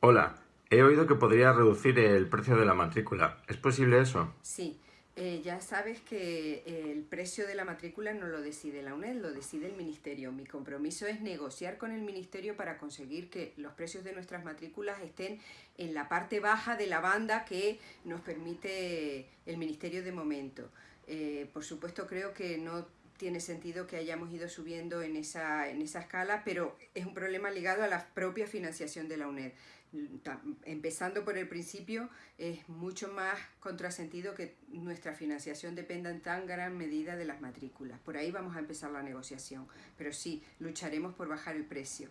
Hola, he oído que podría reducir el precio de la matrícula. ¿Es posible eso? Sí, eh, ya sabes que el precio de la matrícula no lo decide la UNED, lo decide el Ministerio. Mi compromiso es negociar con el Ministerio para conseguir que los precios de nuestras matrículas estén en la parte baja de la banda que nos permite el Ministerio de momento. Eh, por supuesto creo que no tiene sentido que hayamos ido subiendo en esa, en esa escala, pero es un problema ligado a la propia financiación de la UNED. Empezando por el principio, es mucho más contrasentido que nuestra financiación dependa en tan gran medida de las matrículas. Por ahí vamos a empezar la negociación, pero sí, lucharemos por bajar el precio.